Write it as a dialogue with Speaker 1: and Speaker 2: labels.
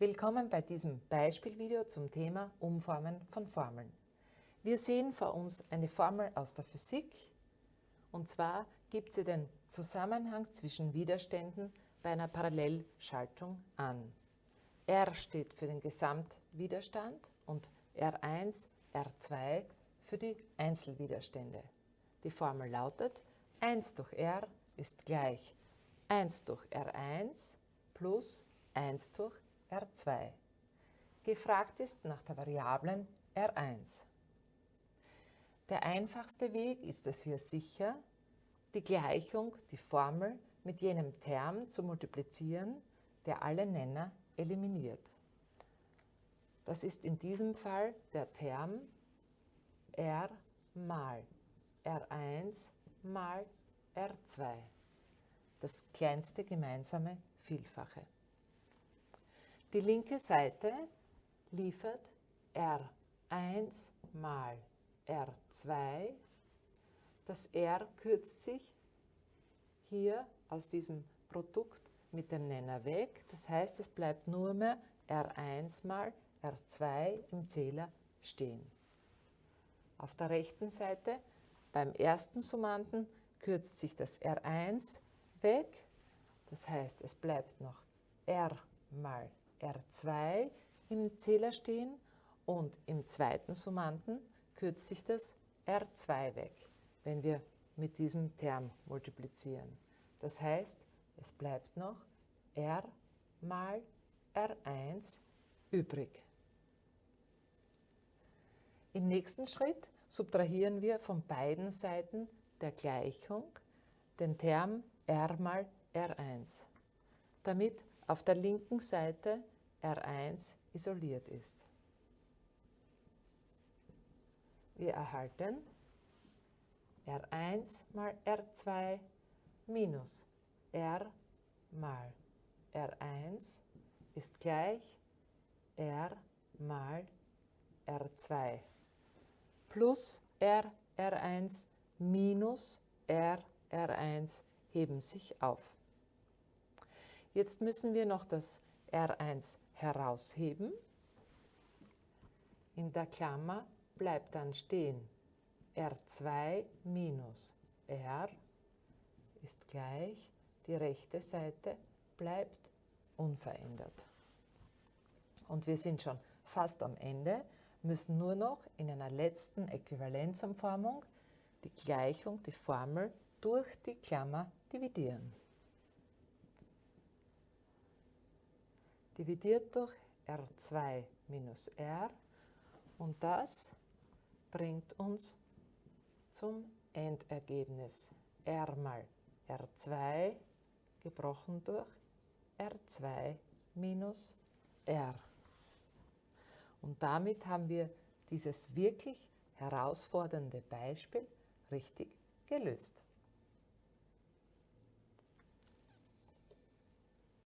Speaker 1: Willkommen bei diesem Beispielvideo zum Thema Umformen von Formeln. Wir sehen vor uns eine Formel aus der Physik und zwar gibt sie den Zusammenhang zwischen Widerständen bei einer Parallelschaltung an. R steht für den Gesamtwiderstand und R1, R2 für die Einzelwiderstände. Die Formel lautet 1 durch R ist gleich 1 durch R1 plus 1 durch R2. Gefragt ist nach der Variablen R1. Der einfachste Weg ist es hier sicher, die Gleichung, die Formel mit jenem Term zu multiplizieren, der alle Nenner eliminiert. Das ist in diesem Fall der Term R mal R1 mal R2, das kleinste gemeinsame Vielfache. Die linke Seite liefert R1 mal R2. Das R kürzt sich hier aus diesem Produkt mit dem Nenner weg. Das heißt, es bleibt nur mehr R1 mal R2 im Zähler stehen. Auf der rechten Seite beim ersten Summanden kürzt sich das R1 weg. Das heißt, es bleibt noch R mal R2 im Zähler stehen und im zweiten Summanden kürzt sich das R2 weg, wenn wir mit diesem Term multiplizieren. Das heißt, es bleibt noch R mal R1 übrig. Im nächsten Schritt subtrahieren wir von beiden Seiten der Gleichung den Term R mal R1, damit auf der linken Seite R1 isoliert ist. Wir erhalten R1 mal R2 minus R mal R1 ist gleich R mal R2 plus R R1 minus R R1 heben sich auf. Jetzt müssen wir noch das R1 herausheben. In der Klammer bleibt dann stehen R2 minus R ist gleich, die rechte Seite bleibt unverändert. Und wir sind schon fast am Ende, müssen nur noch in einer letzten Äquivalenzumformung die Gleichung, die Formel durch die Klammer dividieren. Dividiert durch R2 minus R und das bringt uns zum Endergebnis R mal R2 gebrochen durch R2 minus R. Und damit haben wir dieses wirklich herausfordernde Beispiel richtig gelöst.